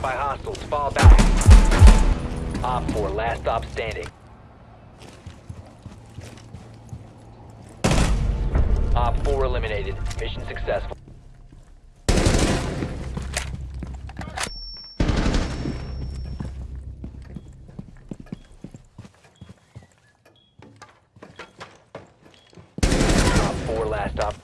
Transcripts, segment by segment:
by hostiles. Fall back. Op 4, last stop standing. Op 4 eliminated. Mission successful. Op 4, last stop.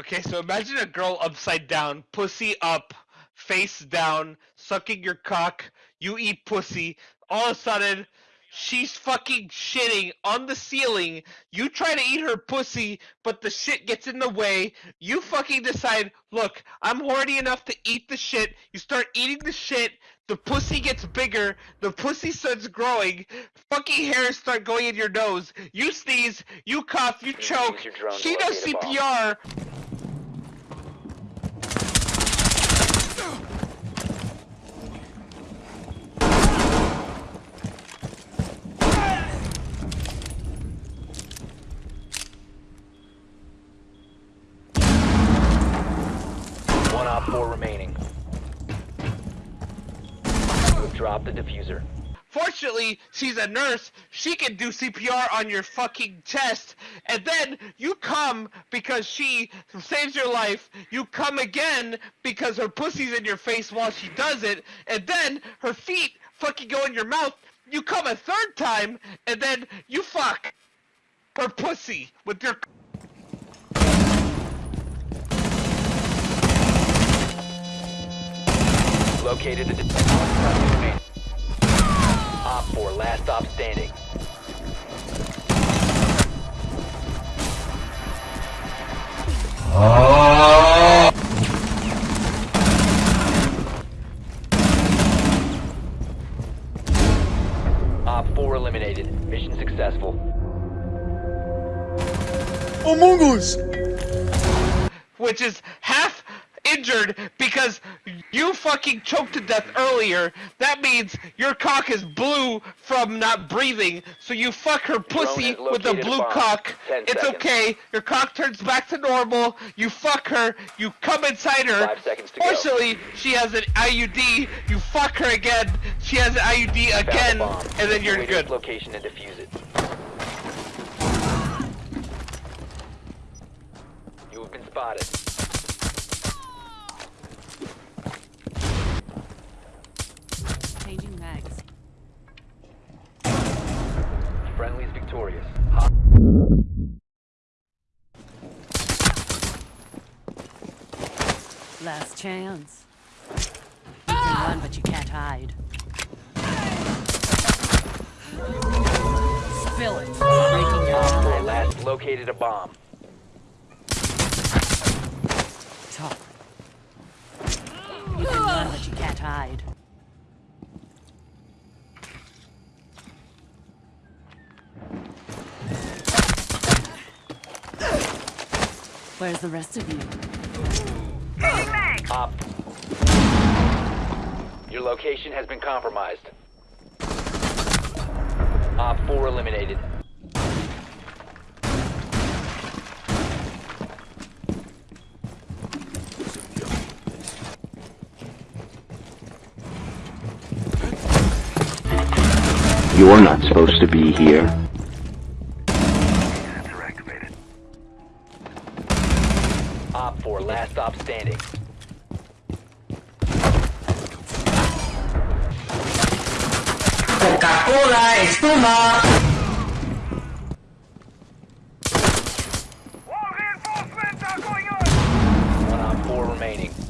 Okay, so imagine a girl upside down, pussy up, face down, sucking your cock. You eat pussy. All of a sudden, she's fucking shitting on the ceiling. You try to eat her pussy, but the shit gets in the way. You fucking decide, look, I'm horny enough to eat the shit. You start eating the shit. The pussy gets bigger. The pussy starts growing. Fucking hairs start going in your nose. You sneeze. You cough. You choke. your drone to She does. CPR. One Op 4 remaining. Drop the diffuser. Fortunately, she's a nurse. She can do CPR on your fucking chest. And then you come because she saves your life. You come again because her pussy's in your face while she does it. And then her feet fucking go in your mouth. You come a third time. And then you fuck her pussy with your. Located the diffuser. Op 4, last stop standing. Op 4 eliminated. Mission successful. Among Us! which is half injured because you fucking choked to death earlier. That means your cock is blue from not breathing. So you fuck her pussy with a blue bomb. cock. 10 It's seconds. okay. Your cock turns back to normal. You fuck her. You come inside her. Five seconds to go. Fortunately, she has an IUD. You fuck her again. She has an IUD the again, and then you're good. location and defuse it. You have been spotted. Last chance. You can run, but you can't hide. Spill it. Breaking your Op 4 eye. last located a bomb. Talk. You can run, but you can't hide. Where's the rest of you? Op. Your location has been compromised. Op 4 eliminated. You're not supposed to be here. Op 4, last stop standing. Coca-Cola, espuma! One on. 4 remaining.